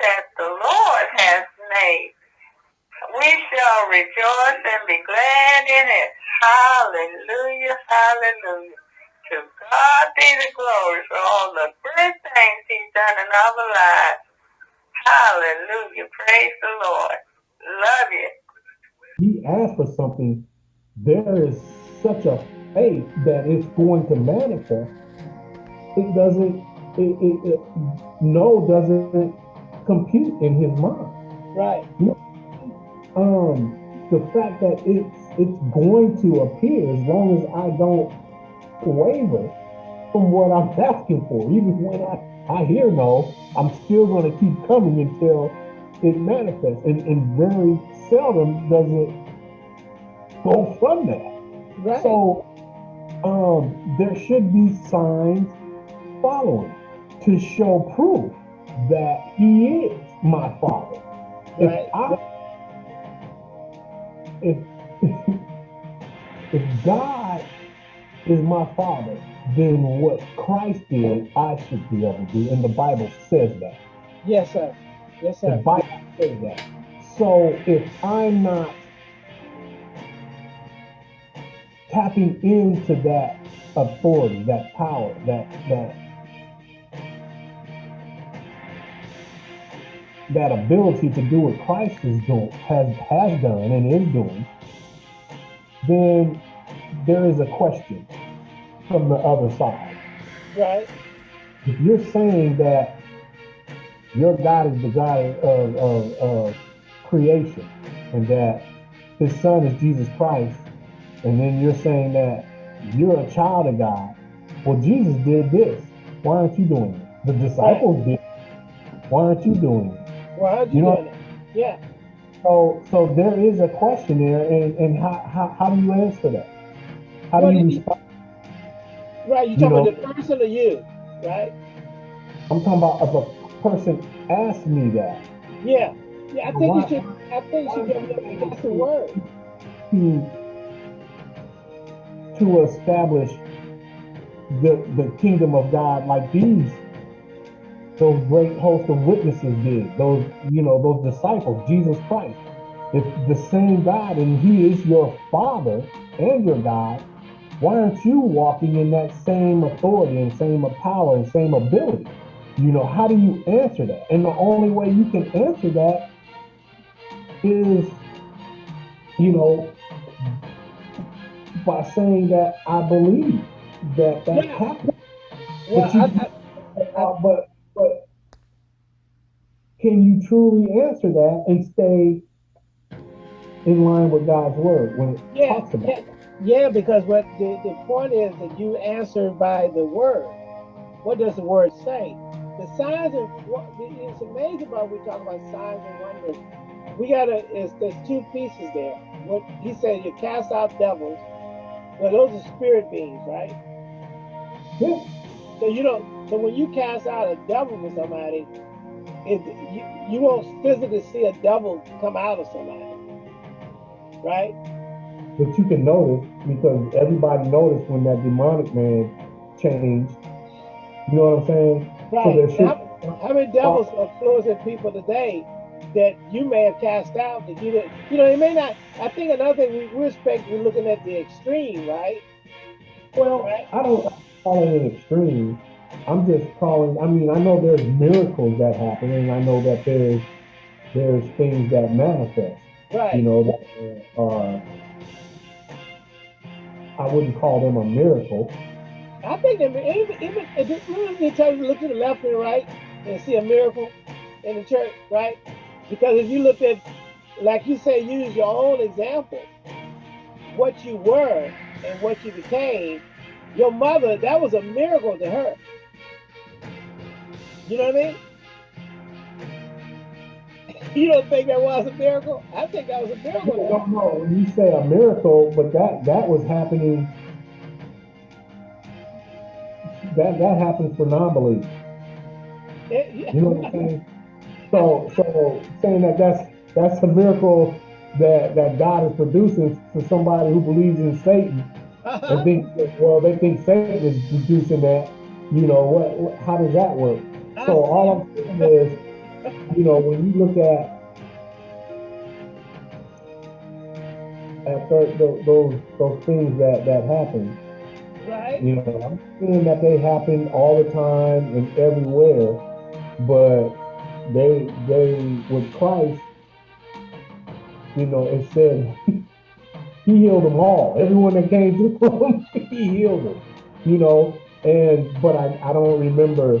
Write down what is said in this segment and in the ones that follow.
that the Lord has made. We shall rejoice and be glad in it. Hallelujah, hallelujah. To God be the glory for all the good things he's done in our lives. Hallelujah. Praise the Lord. Love you. He asked for something. There is such a faith that it's going to manifest. It doesn't, it no doesn't compute in his mind. Right. Um, the fact that it's it's going to appear as long as I don't waver from what I'm asking for. Even when I, I hear no, I'm still going to keep coming until it manifests. And, and very seldom does it go from that. Right. So um, there should be signs following to show proof that he is my father. Right. If I if if God is my father, then what Christ did, I should be able to do. And the Bible says that. yes, sir. Yes, sir. The. Bible says that. So if I'm not tapping into that authority, that power, that that that ability to do what Christ is doing, has has done and is doing, then there is a question from the other side. Right. If you're saying that your God is the God of, of, of creation and that his son is Jesus Christ, and then you're saying that you're a child of God, well, Jesus did this. Why aren't you doing it? The disciples did. Why aren't you doing it? Well, how'd you, You know- Yeah. So, so there is a question there, and, and how, how, how do you answer that? How do you respond? Right. You You talking know- about the person or you? Right. I'm talking about if a person asked me that, Yeah. Yeah. I think Why- you should. I think you should give them that's the word. to to establish the the kingdom of God like these those great host of witnesses did those you know those disciples Jesus Christ if the same God and he is your father and your God why aren't you walking in that same authority and same power and same ability you know how do you answer that and the only way you can answer that is you know by saying that I believe that that Yeah. happened. Well, But you- I, I, Uh, but but can you truly answer that and stay in line with God's word when it Yeah, talks about yeah. it? Yeah, because what the, the point is that you answer by the word. What does the word say? The signs and what it's amazing about we talk about signs and wonders. We gotta is there's two pieces there. What he said you cast out devils. Well, those are spirit beings, right? Yeah. So you don't so when you cast out a devil for somebody, it you, you won't physically see a devil come out of somebody. Right? But you can notice because everybody noticed when that demonic man changed. You know what I'm saying? Right. should- how, how many devils are influencing people today that you may have cast out that you didn't, you know, it may not. I think another thing we, we're expecting, we're looking at the extreme, right? Well, I don't call it an extreme. I'm just calling. I mean, I know there's miracles that happen, and I know that there's there's things that manifest. Right. you know, that are, I wouldn't call them a miracle. I think that even, even if it, remember they tell you to look to the left and right and see a miracle in the church, right? Because if you look at, like you say, use your own example, what you were and what you became, your mother, that was a miracle to her. You know what I mean? You don't think that was a miracle? I think that was a miracle. to her. don't know when you say a miracle, but that that was happening. That that happens for non-believers. It- You know what I'm saying? So so saying that that's that's a miracle that that God is producing for somebody who believes in Satan uh-huh. and think well they think Satan is producing that. You know what? what how does that work? So all I'm saying is you know, when you look at at those those, those things that that happen, right? You know, I'm saying that they happen all the time and everywhere, but they they with Christ, you know, it said he healed them all. Everyone that came to him, he healed them. You know, and but I, I don't remember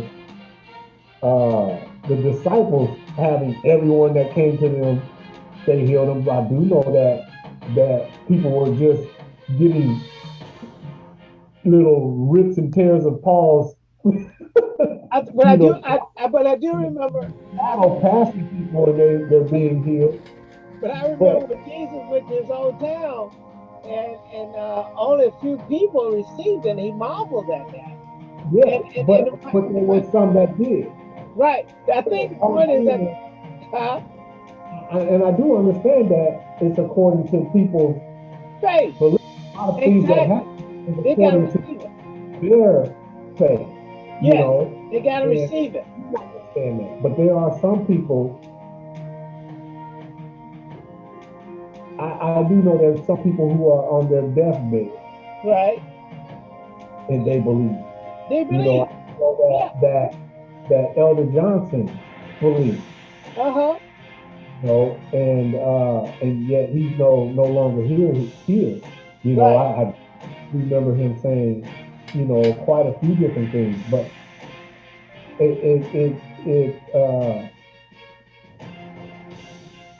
uh, the disciples having everyone that came to them, they healed them. I do know that that people were just getting little rips and tears of Paul's. I, but I do, I, I, but I do remember. I don't people and they they're being healed. But I remember but, when Jesus went to his own town, and and uh, only a few people received, and he marveled at that. Yeah, and, and, but, and, but there were some that did. Right. I think oh, the point is that. Huh? And I do understand that it's according to people's faith. Belief. A lot of things exactly. that happen they gotta receive it. their faith. Yes, you know? they gotta receive it. understand that. But there are some people I, I do know there's some people who are on their deathbed. Right. And they believe. They believe. You know that, yeah. that that Elder Johnson believes. Uh-huh. You know, and uh, and yet he's no no longer here here. You know, right. I, I remember him saying, you know, quite a few different things, but it it it, it uh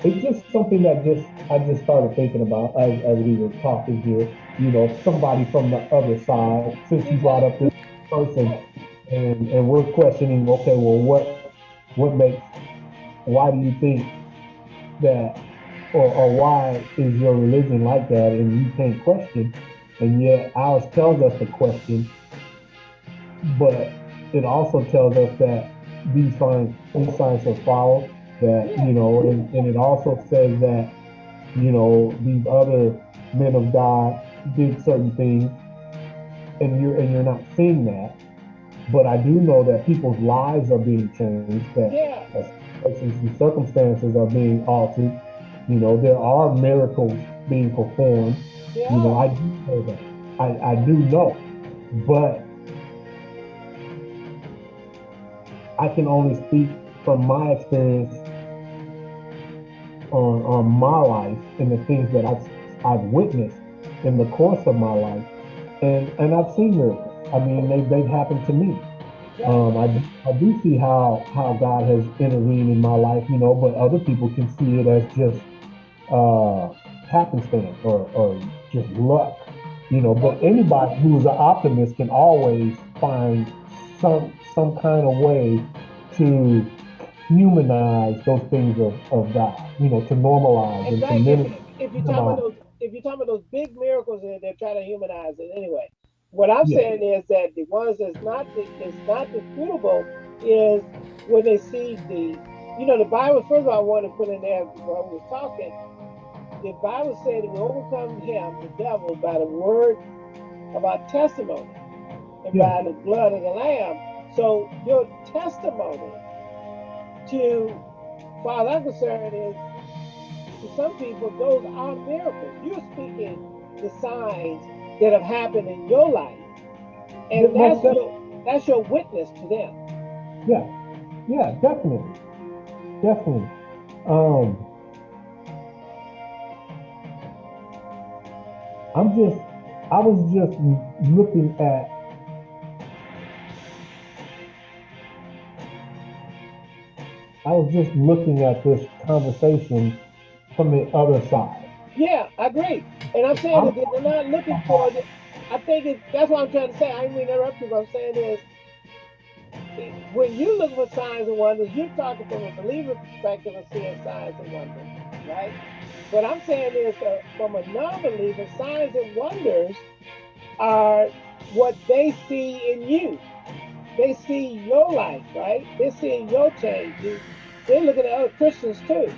it's just something that just I just started thinking about as, as we were talking here. You know, somebody from the other side, since you brought up this person, and and we're questioning, okay, well, what what makes, why do you think that, or, or why is your religion like that, and you can't question, and yet ours tells us to question, but it also tells us that these signs, these signs are followed that you know and, and it also says that you know these other men of god did certain things and you're and you're not seeing that but i do know that people's lives are being changed that yeah. and circumstances are being altered you know there are miracles being performed yeah. you know i do know that i i do know but i can only speak from my experience on, on my life and the things that I've, I've witnessed in the course of my life. And, and I've seen miracles. I mean, they, they've happened to me. Um, I, I do see how, how God has intervened in my life, you know, but other people can see it as just uh, happenstance or, or just luck, you know. But anybody who's an optimist can always find some some kind of way to humanize those things of, of God, you know, to normalize exactly. and to minimize. If, if you're talking about those, if you're talking about those big miracles, and they're trying to humanize it anyway. What I'm yeah. saying is that the ones that's not is not disputable is when they see the, you know, the Bible. First of all, I want to put in there while we were talking. The Bible said we overcome him, the devil, by the word of our testimony and yeah. by the blood of the Lamb. So your testimony to, as I'm concerned, is to some people, those are miracles. You're speaking the signs that have happened in your life. And that's, your, that's your witness to them. Yeah, yeah, definitely. Definitely. Um, I'm just, I was just looking at I was just looking at this conversation from the other side. Yeah, I agree. And I'm saying that they're not looking for it. I think it, that's what I'm trying to say. I didn't mean to interrupt you, I'm saying is when you look for signs and wonders, you're talking from a believer perspective of seeing signs and wonders, right? What I'm saying is uh, from a non-believer, signs and wonders are what they see in you. They see your life, right? They're seeing your change. They're looking at other Christians too.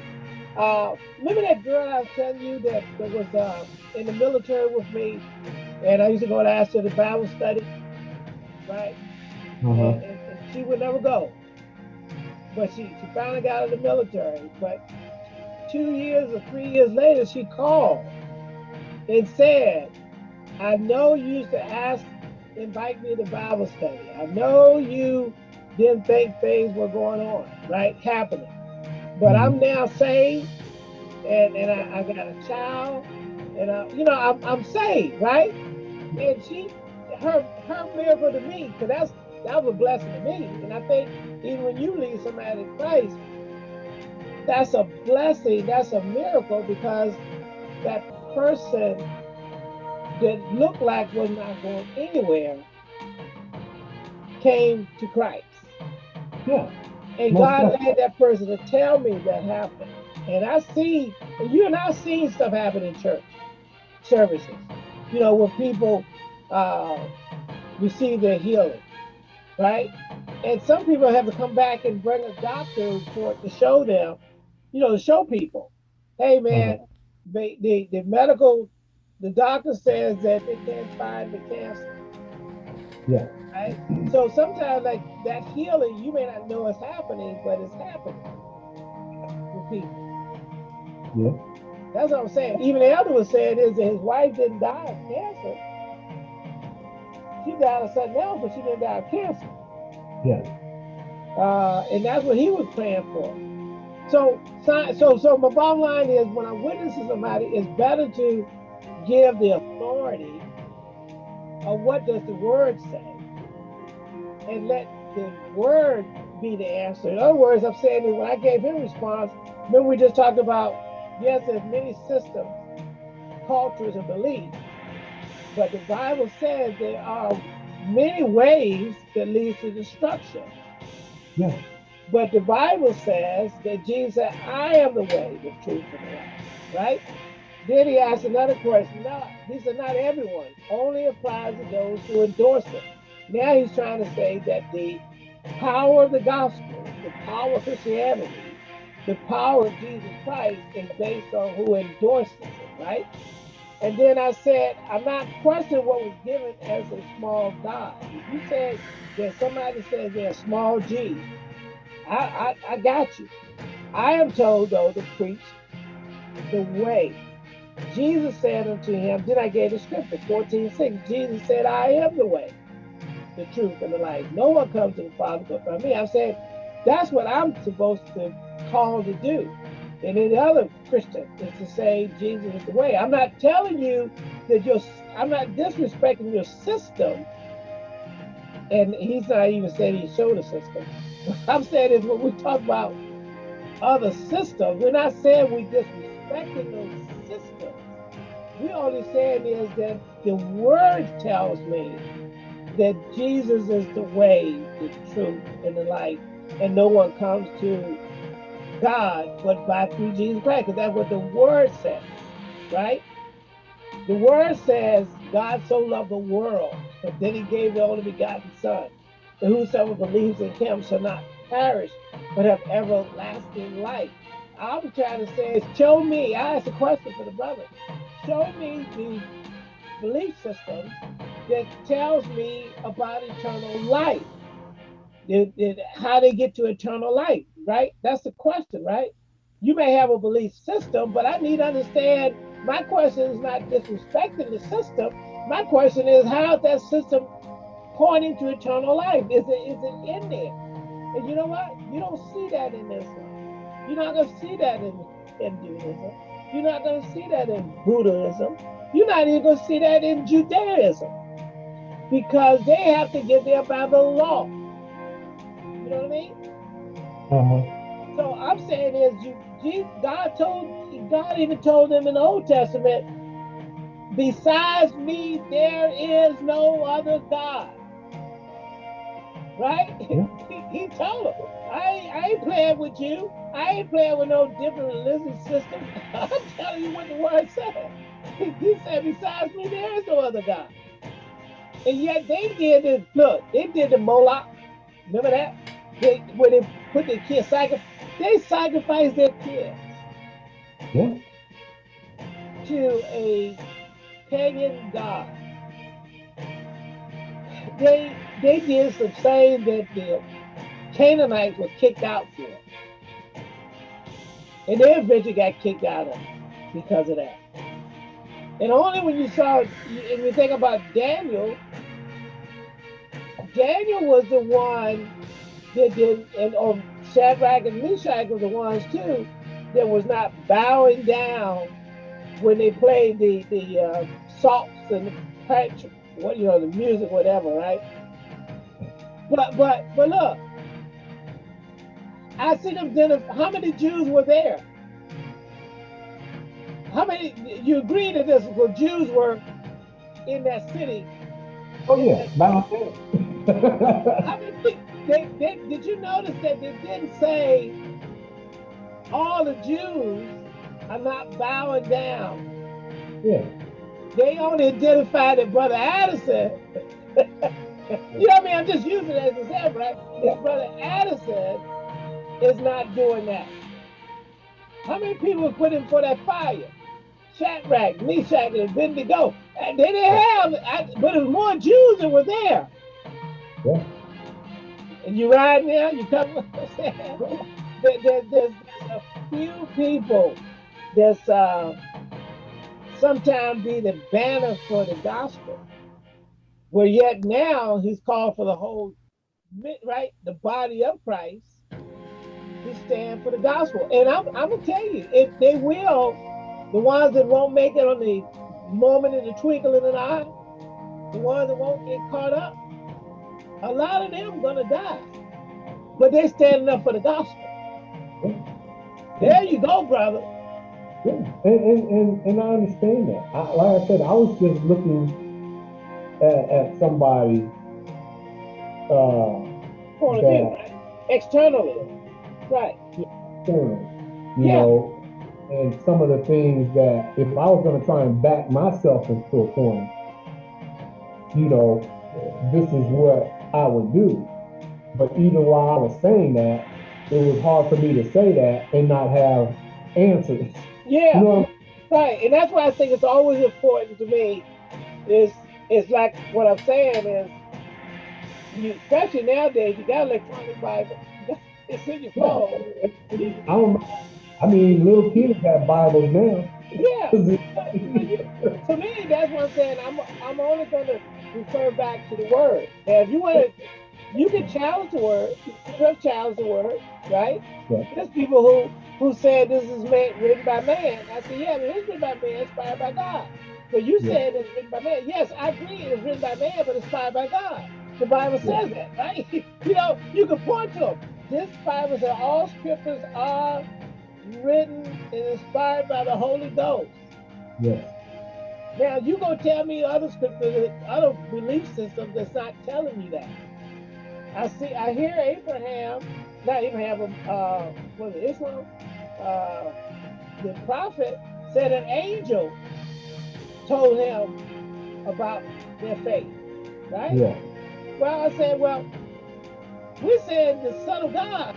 Uh, remember that girl I was telling you that, that was uh, in the military with me, and I used to go and ask her the Bible study, right? Uh-huh. And, and, and, she would never go. but she, she finally got out of the military. But two years or three years later, she called and said, I know you used to ask, invite me to Bible study. I know you didn't think things were going on, right? Happening. But I'm mm-hmm. now saved and, and I, I got a child and I, you know, I'm, I'm saved, right? And she, her, her miracle to me, because that's that was a blessing to me. And I think even when you lead somebody to Christ, that's a blessing, that's a miracle because that person that looked like was not going anywhere came to Christ. Yeah. And God led that person to tell me that happened. And I see, you and I seen stuff happen in church services. You know, where people uh, receive their healing, right? And some people have to come back and bring a doctor report to show them, you know, to show people, hey man, mm-hmm. they, the, the medical, the doctor says that they can't find the cancer. Yeah. Right? So sometimes like that healing, you may not know it's happening, but it's happening with people. Yeah. That's what I'm saying. Even the elder was saying is that his wife didn't die of cancer. She died of something else, but she didn't die of cancer. Yes. Uh, and that's what he was praying for. So, so, so my bottom line is when I'm witnessing somebody, it's better to give the authority of what does the word say and let the word be the answer. In other words, I'm saying is when I gave him response, remember we just talked about, yes, there's many systems, cultures, and beliefs, but the Bible says there are many ways that leads to destruction. Yeah. But the Bible says that Jesus said, I am the way, the truth, and the life. Right? Then he asked another question. No, he said, not everyone. Only applies to those who endorse it. Now he's trying to say that the power of the gospel, the power of Christianity, the power of Jesus Christ is based on who endorses it, right? And then I said, I'm not questioning what was given as a small God. If you said that somebody says they're a small G, I, I, I got you. I am told, though, to preach the way. Jesus said unto him, then I gave the scripture, 14, 6. Jesus said, I am the way, the truth, and the life. No one comes to the Father but by me. I said, that's what I'm supposed to call to do and any other Christian is to say Jesus is the way. I'm not telling you that you're, I'm not disrespecting your system. And he's not even saying he showed a system. What I'm saying is when we talk about other systems, we're not saying we're disrespecting those systems. We're only saying is that the word tells me that Jesus is the way, the truth, and the light, and no one comes to God, but by through Jesus Christ, because that's what the word says, right? The word says God so loved the world, but then he gave the only begotten son. And whosoever believes in him shall not perish, but have everlasting life. I'm trying to say is show me, I asked a question for the brother. Show me the belief system that tells me about eternal life. How they get to eternal life right? That's the question, right? You may have a belief system, but I need to understand my question is not disrespecting the system. My question is how is that system pointing to eternal life? Is it is it in there? And you know what? You don't see that in Islam. You're not gonna see that in Hinduism. You're not gonna see that in Buddhism. You're not even gonna see that in Judaism. Because they have to get there by the law. You know what I mean? Uh-huh. So I'm saying is you, God told God even told them in the Old Testament, besides me there is no other God. Right? Yeah. he, he, told them, I, I ain't playing with you. I ain't playing with no different religious system. I'm telling you what the word said. He said, besides me, there is no other God. And yet they did this, look, they did the Moloch. Remember that? They, where they put their kids, sacrifice, they sacrifice their kids yeah. to a pagan god. They they did the same that the Canaanites were kicked out for. And they eventually got kicked out of because of that. And only when you saw, and you think about Daniel, Daniel was the one that did, and or um, Shadrach and Meshach were the ones too that was not bowing down when they played the the uh, salts and the patch, what you know, the music, whatever, right? But but but look, I see them. How many Jews were there? How many? You agree that this were Jews were in that city? Oh yeah, how many? They, they, did you notice that they didn't say all the Jews are not bowing down? Yeah. They only identified that Brother Addison. you know what I mean? I'm just using it as an example, right? That Brother Addison is not doing that. How many people were put in for that fire? Shadrach, Meshach, and Abednego. And they didn't have, but it was more Jews that were there. Yeah. And you ride now, you come. there, there, there's, a few people that's uh, sometimes be the banner for the gospel. Where yet now he's called for the whole, right, the body of Christ to stand for the gospel. And I'm, I'm gonna tell you, if they will, the ones that won't make it on the moment in the twinkle in an eye, the ones that won't get caught up, a lot of them gonna die. But they're standing up for the gospel. There you go, brother. Yeah, and, and, and, and I understand that. I, like I said, I was just looking at, at somebody uh, Point of view, right? externally, right? Externally, you yeah. know, and some of the things that if I was going to try and back myself into a corner, you know, this is what I would do. But even while I was saying that, it was hard for me to say that and not have answers. Yeah. You know right. And that's why I think it's always important to me is it's like what I'm saying is you especially nowadays you got electronic Bible. It's in your phone. I don't I mean little kids have Bibles now. Yeah. to me, that's what I'm saying. I'm I'm only gonna refer back to the word. Now if you want to you can challenge the word. You have challenge the word, right? Yeah. There's people who who said this is man, written by man. I said, yeah, it is written by man, inspired by God. But you yeah. said it's written by man. Yes, I agree it's written by man, but inspired by God. The Bible says that, right? you know, you can point to them. This Bible says all scriptures are written and inspired by the Holy Ghost. Yes. Now you gonna tell me other scriptures, other belief systems that's not telling me that. I see, I hear Abraham, not Abraham, uh, was it Islam? Uh, the prophet said an angel told him about their faith, right? Yeah. Well, I said, well, we said the Son of God